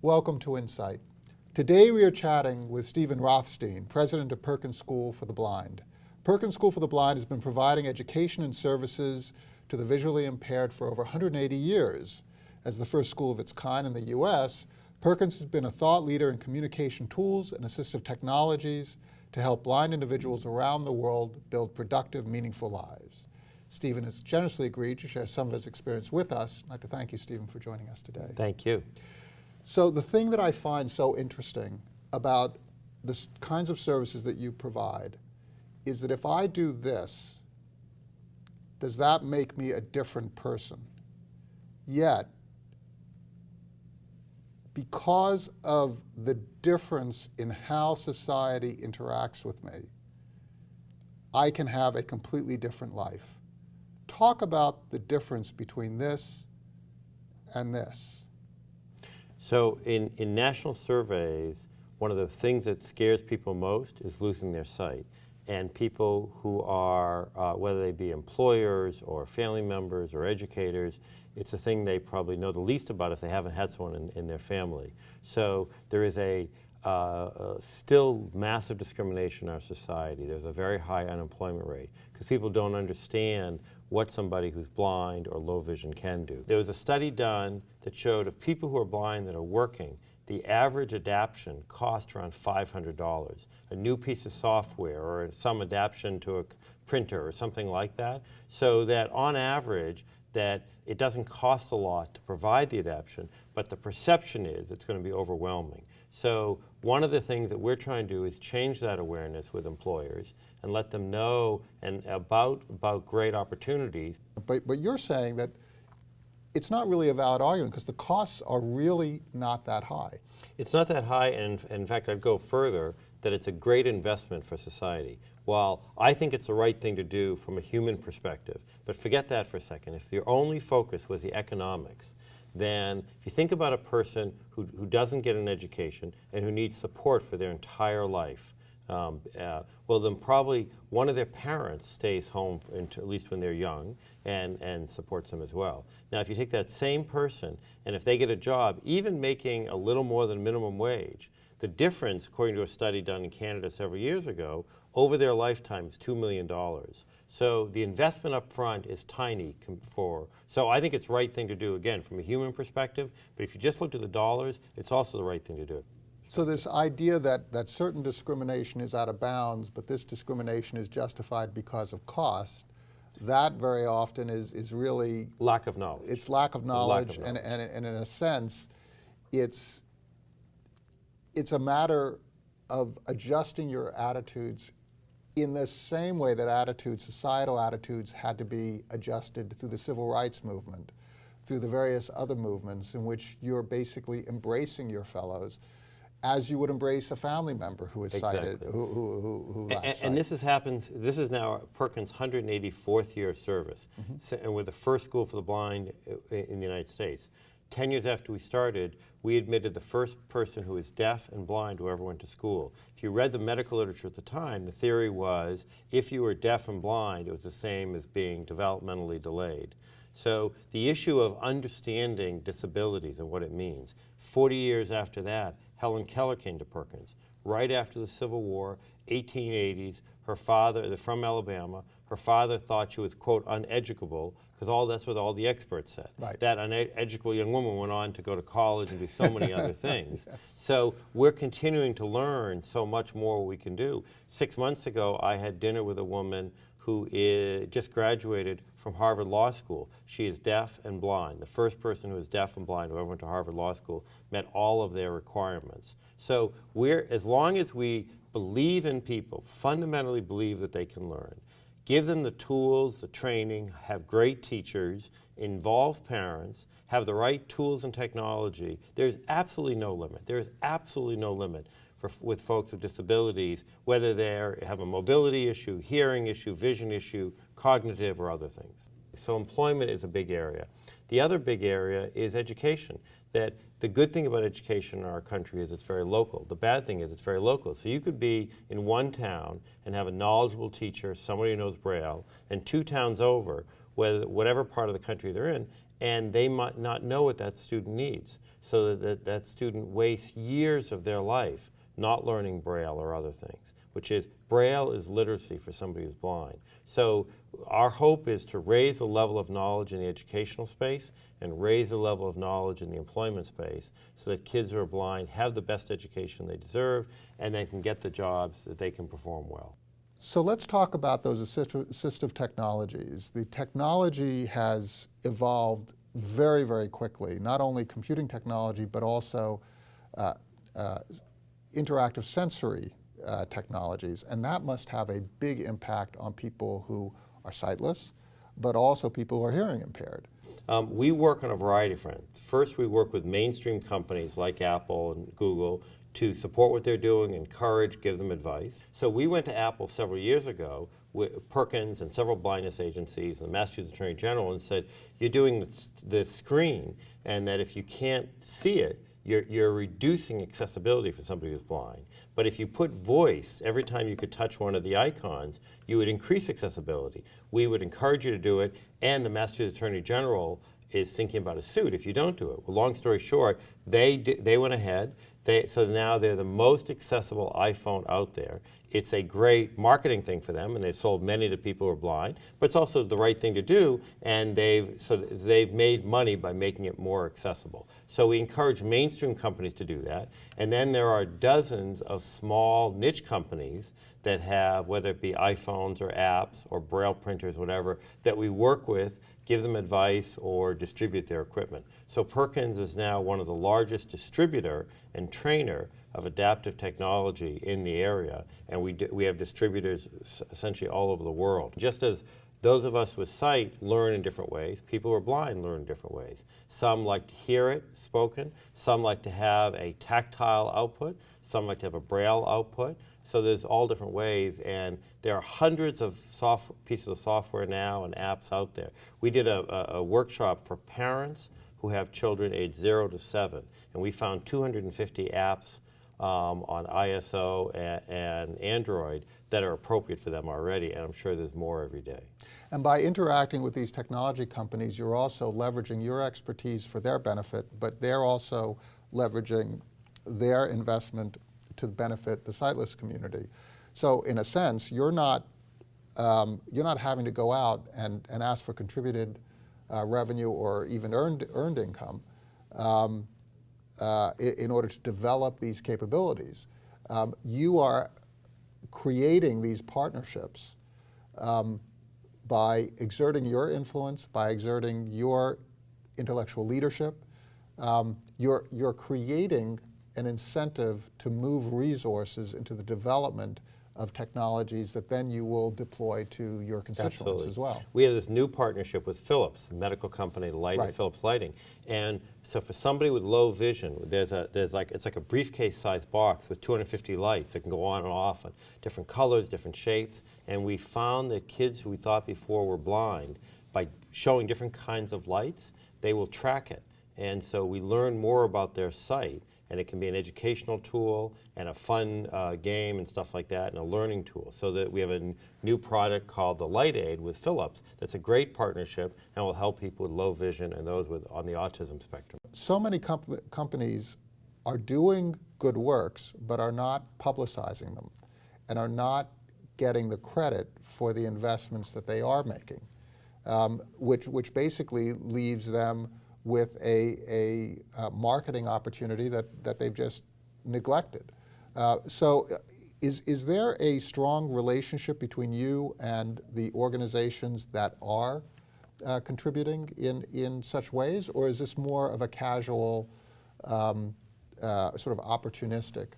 Welcome to Insight. Today we are chatting with Stephen Rothstein, president of Perkins School for the Blind. Perkins School for the Blind has been providing education and services to the visually impaired for over 180 years. As the first school of its kind in the U.S., Perkins has been a thought leader in communication tools and assistive technologies to help blind individuals around the world build productive, meaningful lives. Stephen has generously agreed to share some of his experience with us. I'd like to thank you, Stephen, for joining us today. Thank you. So the thing that I find so interesting about the kinds of services that you provide is that if I do this, does that make me a different person? Yet, because of the difference in how society interacts with me, I can have a completely different life. Talk about the difference between this and this. So in, in national surveys, one of the things that scares people most is losing their sight. And people who are, uh, whether they be employers or family members or educators, it's a thing they probably know the least about if they haven't had someone in, in their family. So there is a, uh, uh, still massive discrimination in our society. There's a very high unemployment rate because people don't understand what somebody who's blind or low vision can do. There was a study done that showed of people who are blind that are working, the average adaptation cost around $500. A new piece of software or some adaptation to a printer or something like that. So that on average, that it doesn't cost a lot to provide the adaptation, but the perception is it's going to be overwhelming. So one of the things that we're trying to do is change that awareness with employers and let them know and about, about great opportunities. But, but you're saying that it's not really a valid argument because the costs are really not that high. It's not that high, and in fact, I'd go further that it's a great investment for society. While I think it's the right thing to do from a human perspective, but forget that for a second. If your only focus was the economics, then if you think about a person who, who doesn't get an education and who needs support for their entire life, um, uh, well, then probably one of their parents stays home, at least when they're young, and, and supports them as well. Now, if you take that same person, and if they get a job, even making a little more than minimum wage, the difference, according to a study done in Canada several years ago, over their lifetime is $2 million. So the investment up front is tiny for, so I think it's the right thing to do, again, from a human perspective, but if you just look at the dollars, it's also the right thing to do. So this idea that, that certain discrimination is out of bounds, but this discrimination is justified because of cost, that very often is, is really... Lack of knowledge. It's lack of knowledge, lack of knowledge. And, and, and in a sense, it's, it's a matter of adjusting your attitudes in the same way that attitudes, societal attitudes, had to be adjusted through the civil rights movement, through the various other movements in which you're basically embracing your fellows as you would embrace a family member who is exactly. sighted, who, who, who, who and, and, this has happened, this is now Perkins' 184th year of service, mm -hmm. so, and we're the first school for the blind in the United States. Ten years after we started, we admitted the first person who was deaf and blind who ever went to school. If you read the medical literature at the time, the theory was if you were deaf and blind, it was the same as being developmentally delayed. So the issue of understanding disabilities and what it means, 40 years after that, Helen Keller came to Perkins. Right after the Civil War, 1880s, her father, from Alabama, her father thought she was, quote, uneducable, because all that's what all the experts said. Right. That uneducable young woman went on to go to college and do so many other things. yes. So we're continuing to learn so much more we can do. Six months ago, I had dinner with a woman who is, just graduated from Harvard Law School. She is deaf and blind. The first person who is deaf and blind who ever went to Harvard Law School met all of their requirements. So we're, as long as we believe in people, fundamentally believe that they can learn, give them the tools, the training, have great teachers, involve parents, have the right tools and technology, there's absolutely no limit. There is absolutely no limit for, with folks with disabilities, whether they have a mobility issue, hearing issue, vision issue, cognitive or other things. So employment is a big area. The other big area is education. That the good thing about education in our country is it's very local. The bad thing is it's very local. So you could be in one town and have a knowledgeable teacher, somebody who knows Braille, and two towns over, whatever part of the country they're in, and they might not know what that student needs. So that, that that student wastes years of their life not learning Braille or other things, which is Braille is literacy for somebody who's blind. So our hope is to raise the level of knowledge in the educational space and raise the level of knowledge in the employment space so that kids who are blind have the best education they deserve and then can get the jobs that they can perform well. So let's talk about those assist- assistive technologies. The technology has evolved very, very quickly, not only computing technology, but also uh, uh, interactive sensory uh, technologies. And that must have a big impact on people who are sightless, but also people who are hearing impaired. Um, we work on a variety of fronts. First, we work with mainstream companies like Apple and Google to support what they're doing, encourage, give them advice. So we went to Apple several years ago with Perkins and several blindness agencies and the Massachusetts Attorney General and said, you're doing this, this screen and that if you can't see it, you're, you're reducing accessibility for somebody who's blind. But if you put voice every time you could touch one of the icons, you would increase accessibility. We would encourage you to do it, and the Massachusetts Attorney General is thinking about a suit if you don't do it. Well, long story short, they, they went ahead. They, so now they're the most accessible iPhone out there. It's a great marketing thing for them, and they've sold many to people who are blind. But it's also the right thing to do, and they've so they've made money by making it more accessible. So we encourage mainstream companies to do that, and then there are dozens of small niche companies that have, whether it be iPhones or apps or braille printers, whatever, that we work with give them advice or distribute their equipment. So Perkins is now one of the largest distributor and trainer of adaptive technology in the area, and we, do, we have distributors essentially all over the world. Just as those of us with sight learn in different ways, people who are blind learn in different ways. Some like to hear it spoken, some like to have a tactile output, some like to have a braille output. So there's all different ways, and there are hundreds of soft, pieces of software now and apps out there. We did a, a, a workshop for parents who have children aged zero to seven, and we found 250 apps um, on iOS and, and Android that are appropriate for them already, and I'm sure there's more every day. And by interacting with these technology companies, you're also leveraging your expertise for their benefit, but they're also leveraging their investment to benefit the sightless community. So in a sense, you're not, um, you're not having to go out and, and ask for contributed uh, revenue or even earned, earned income um, uh, in order to develop these capabilities. Um, you are creating these partnerships um, by exerting your influence, by exerting your intellectual leadership. Um, you're, you're creating an incentive to move resources into the development of technologies that then you will deploy to your constituents Absolutely. as well. We have this new partnership with Philips, a medical company, Light Right. Philips Lighting. And so for somebody with low vision, there's a there's like it's like a briefcase-sized box with 250 lights that can go on and off in different colors, different shapes. And we found that kids who we thought before were blind, by showing different kinds of lights, they will track it. And so we learn more about their sight and it can be an educational tool and a fun uh, game and stuff like that and a learning tool. So that we have a new product called the LightAide with philips that's a great partnership and will help people with low vision and those with on the autism spectrum. So many comp- companies are doing good works, but are not publicizing them and are not getting the credit for the investments that they are making, um, which, which basically leaves them with a, a, uh marketing opportunity that, that they've just neglected. Uh, so, uh, is, is there a strong relationship between you and the organizations that are uh, contributing in, in such ways, or is this more of a casual, um, uh, sort of opportunistic?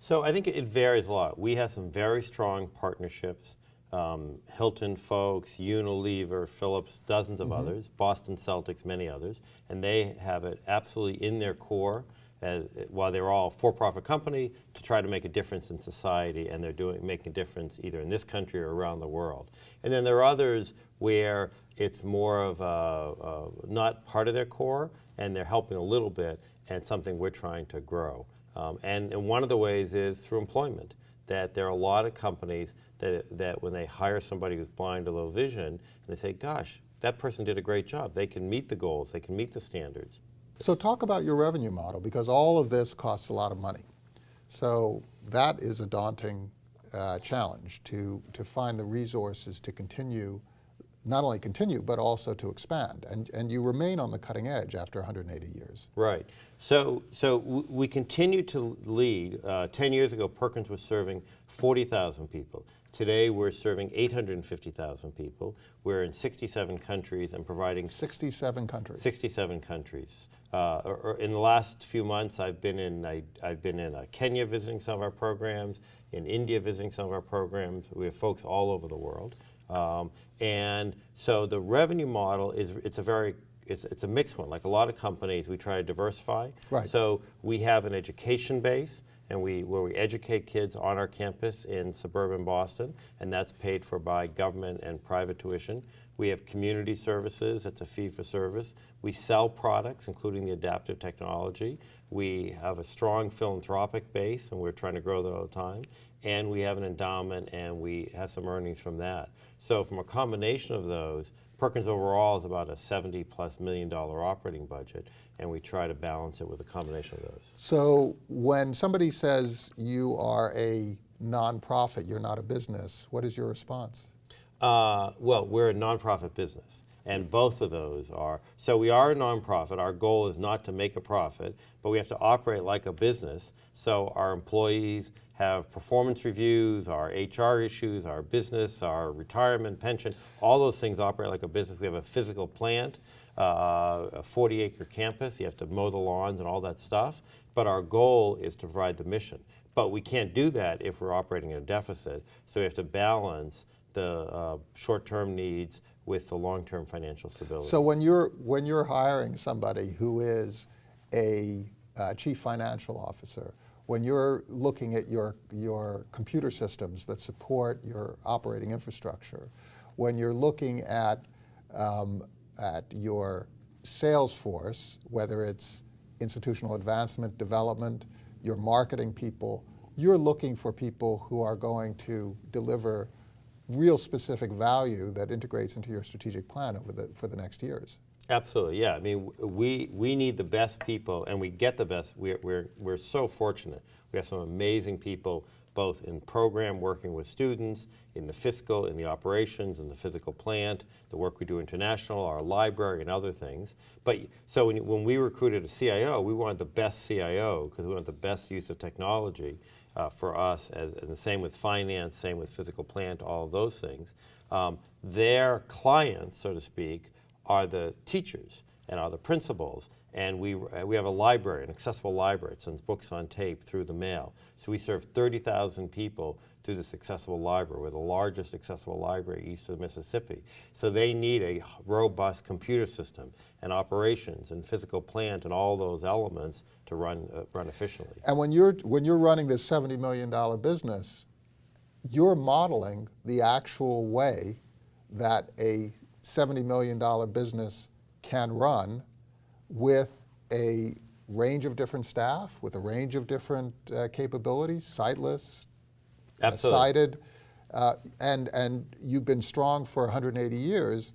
So I think it varies a lot. We have some very strong partnerships. Um, Hilton folks, Unilever, Philips, dozens of others, Boston Celtics, many others, and they have it absolutely in their core. As, while they're all for-profit company to try to make a difference in society, and they're doing making a difference either in this country or around the world. And then there are others where it's more of a, a, not part of their core, and they're helping a little bit, and something we're trying to grow. Um, and, and one of the ways is through employment. That there are a lot of companies that, that when they hire somebody who's blind or low vision, and they say, gosh, that person did a great job. They can meet the goals, they can meet the standards. So talk about your revenue model because all of this costs a lot of money. So that is a daunting uh, challenge to, to find the resources to continue, not only continue, but also to expand. And, and you remain on the cutting edge after 180 years. Right. So, so we continue to lead. Uh, Ten years ago, Perkins was serving 40,000 people. Today, we're serving 850,000 people. We're in 67 countries and providing 67 countries. 67 countries. Uh, or, or in the last few months, I've been in I, have been in uh, Kenya visiting some of our programs, in India visiting some of our programs. We have folks all over the world, um, and so the revenue model is it's a very it's, it's a mixed one. Like a lot of companies, we try to diversify. Right. So we have an education base and we where we educate kids on our campus in suburban Boston, and that's paid for by government and private tuition. We have community services, it's a fee for service. We sell products, including the adaptive technology. We have a strong philanthropic base, and we're trying to grow that all the time. And we have an endowment, and we have some earnings from that. So, from a combination of those, Perkins overall is about a 70 plus million dollar operating budget, and we try to balance it with a combination of those. So when somebody says you are a nonprofit, you're not a business, what is your response? Uh, well, we're a nonprofit business, and both of those are. So we are a nonprofit. Our goal is not to make a profit, but we have to operate like a business. So our employees have performance reviews, our HR issues, our business, our retirement, pension, all those things operate like a business. We have a physical plant, uh, a 40 acre campus. You have to mow the lawns and all that stuff. But our goal is to provide the mission. But we can't do that if we're operating in a deficit. So we have to balance the uh, short-term needs with the long-term financial stability. So when you're when you're hiring somebody who is a uh, chief financial officer, when you're looking at your your computer systems that support your operating infrastructure, when you're looking at um, at your sales force, whether it's institutional advancement, development, your marketing people, you're looking for people who are going to deliver real specific value that integrates into your strategic plan over the, for the next years. Absolutely, yeah. I mean, we we need the best people, and we get the best. We're we're we're so fortunate. We have some amazing people, both in program working with students, in the fiscal, in the operations, in the physical plant, the work we do international, our library, and other things. But so when when we recruited a CIO, we wanted the best CIO because we wanted the best use of technology uh, for us, as, and the same with finance, same with physical plant, all those things. Um, their clients, so to speak, are the teachers and are the principals. And we, uh, we have a library, an accessible library. It sends books on tape through the mail. So we serve 30,000 people through this accessible library. We're the largest accessible library east of the Mississippi. So they need a robust computer system and operations and physical plant and all those elements to run, uh, run efficiently. And when you're when you're running this $70 million business, you're modeling the actual way that a $70 million business can run with a range of different staff, with a range of different uh, capabilities, sightless, uh, sighted, uh, and, and you've been strong for 180 years.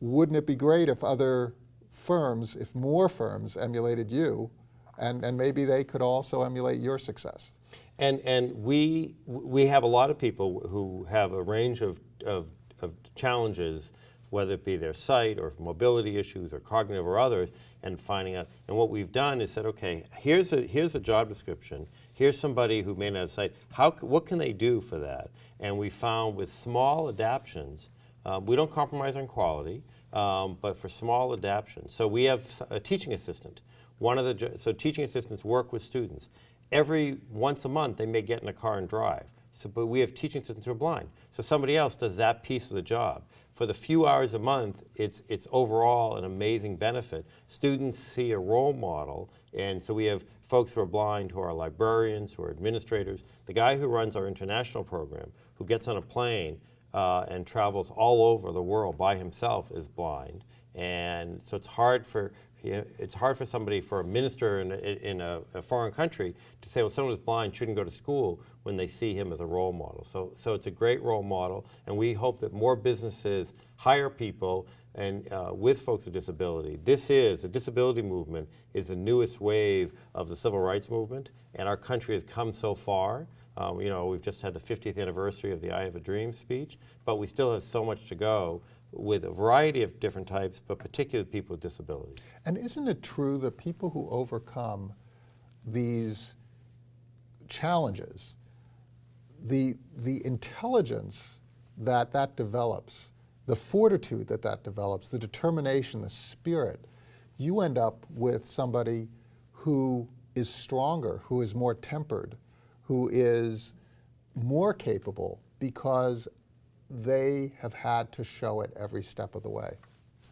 Wouldn't it be great if other firms, if more firms emulated you, and, and maybe they could also emulate your success? And, and we, we have a lot of people who have a range of, of, of challenges, whether it be their sight or mobility issues or cognitive or others, and finding out. And what we've done is said, okay, here's a, here's a job description. Here's somebody who may not have sight. How, what can they do for that? And we found with small adaptions, uh, we don't compromise on quality, um, but for small adaptions. So we have a teaching assistant. One of the so teaching assistants work with students. Every once a month, they may get in a car and drive. So, but we have teaching assistants who are blind. So somebody else does that piece of the job. For the few hours a month, it's, it's overall an amazing benefit. Students see a role model, and so we have folks who are blind who are librarians, who are administrators. The guy who runs our international program, who gets on a plane uh, and travels all over the world by himself, is blind. And so it's hard for it's hard for somebody, for a minister in, a, in a, a, foreign country, to say, well, someone who's blind shouldn't go to school when they see him as a role model. So, so it's a great role model, and we hope that more businesses hire people and uh, with folks with disability. This is, the disability movement is the newest wave of the civil rights movement, and our country has come so far. Um, you know, we've just had the 50th anniversary of the I Have a Dream speech, but we still have so much to go with a variety of different types, but particularly people with disabilities. And isn't it true that people who overcome these challenges, the, the intelligence that that develops, the fortitude that that develops, the determination, the spirit, you end up with somebody who is stronger, who is more tempered, who is more capable because they have had to show it every step of the way.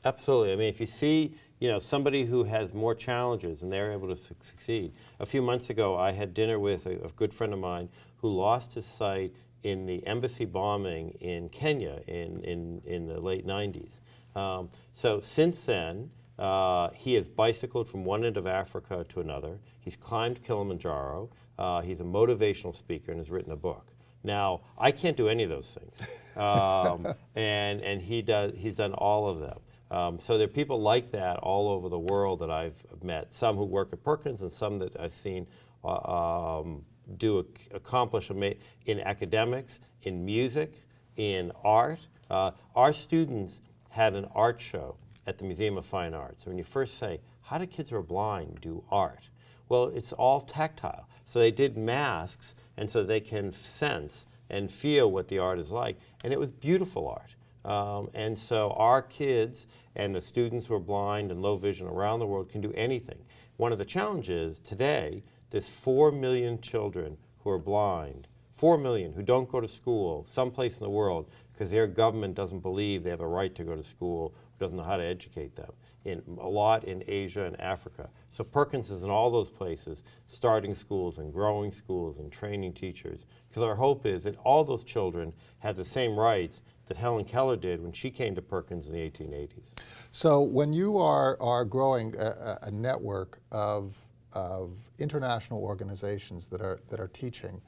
Absolutely. I mean, if you see, you know, somebody who has more challenges and they're able to su succeed. A few months ago, I had dinner with a, a, good friend of mine who lost his sight in the embassy bombing in Kenya in, in, in the late 90s. Um, so since then, uh, he has bicycled from one end of Africa to another. He's climbed Kilimanjaro. Uh, he's a motivational speaker and has written a book. Now, I can't do any of those things, um, and and he does. He's done all of them. Um, so there are people like that all over the world that I've met. Some who work at Perkins, and some that I've seen uh, um, do accomplish in academics, in music, in art. Uh, our students had an art show at the Museum of Fine Arts. When you first say, "How do kids who are blind do art?" Well, it's all tactile. So they did masks and so they can sense and feel what the art is like. And it was beautiful art. Um, and so our kids and the students who are blind and low vision around the world can do anything. One of the challenges today, there's 4 million children who are blind, 4 million who don't go to school someplace in the world because their government doesn't believe they have a right to go to school, doesn't know how to educate them in a lot in Asia and Africa. So Perkins is in all those places, starting schools and growing schools and training teachers. Because our hope is that all those children have the same rights that Helen Keller did when she came to Perkins in the 1880s. So when you are, are growing a, a network of, of international organizations that are, that are teaching,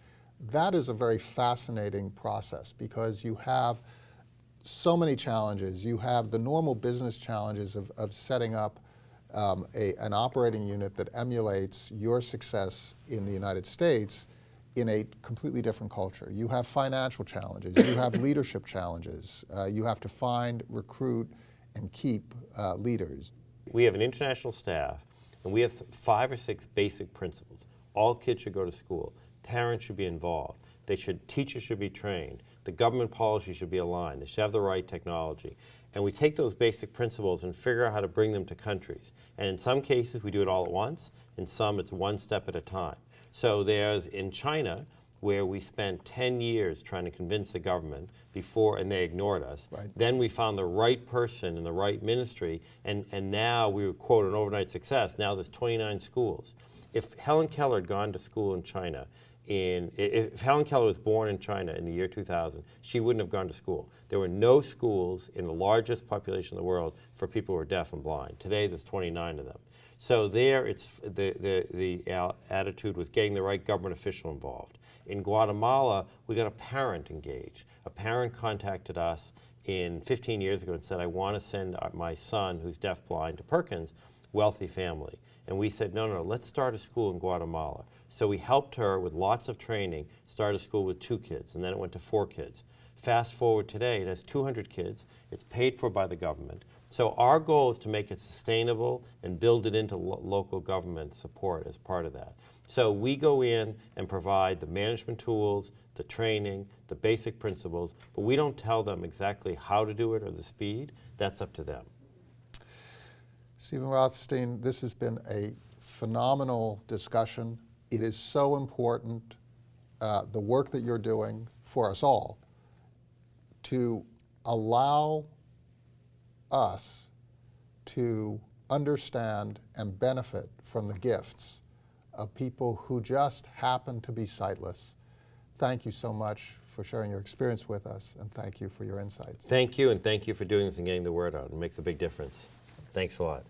that is a very fascinating process because you have so many challenges. You have the normal business challenges of, of setting up um, a, an operating unit that emulates your success in the United States in a completely different culture. You have financial challenges. You have leadership challenges. Uh, you have to find, recruit, and keep uh, leaders. We have an international staff, and we have five or six basic principles. All kids should go to school. Parents should be involved. They should, teachers should be trained the government policy should be aligned. They should have the right technology. And we take those basic principles and figure out how to bring them to countries. And in some cases, we do it all at once. In some, it's one step at a time. So there's in China, where we spent 10 years trying to convince the government before, and they ignored us. Right. Then we found the right person in the right ministry, and, and now we were, quote, an overnight success. Now there's 29 schools. If Helen Keller had gone to school in China in, if Helen Keller was born in China in the year 2000, she wouldn't have gone to school. There were no schools in the largest population in the world for people who are deaf and blind. Today, there's 29 of them. So there, it's the, the, the attitude was getting the right government official involved. In Guatemala, we got a parent engaged. A parent contacted us in 15 years ago and said, I want to send uh, my son, who's deaf-blind, to Perkins, wealthy family. And we said, no, no, no, let's start a school in Guatemala. So we helped her with lots of training start a school with two kids, and then it went to four kids. Fast forward today, it has 200 kids. It's paid for by the government. So our goal is to make it sustainable and build it into lo local government support as part of that. So we go in and provide the management tools, the training, the basic principles, but we don't tell them exactly how to do it or the speed. That's up to them. Stephen Rothstein, this has been a phenomenal discussion. It is so important, uh, the work that you're doing for us all, to allow us to understand and benefit from the gifts of people who just happen to be sightless. Thank you so much for sharing your experience with us, and thank you for your insights. Thank you, and thank you for doing this and getting the word out. It makes a big difference. Thanks a lot.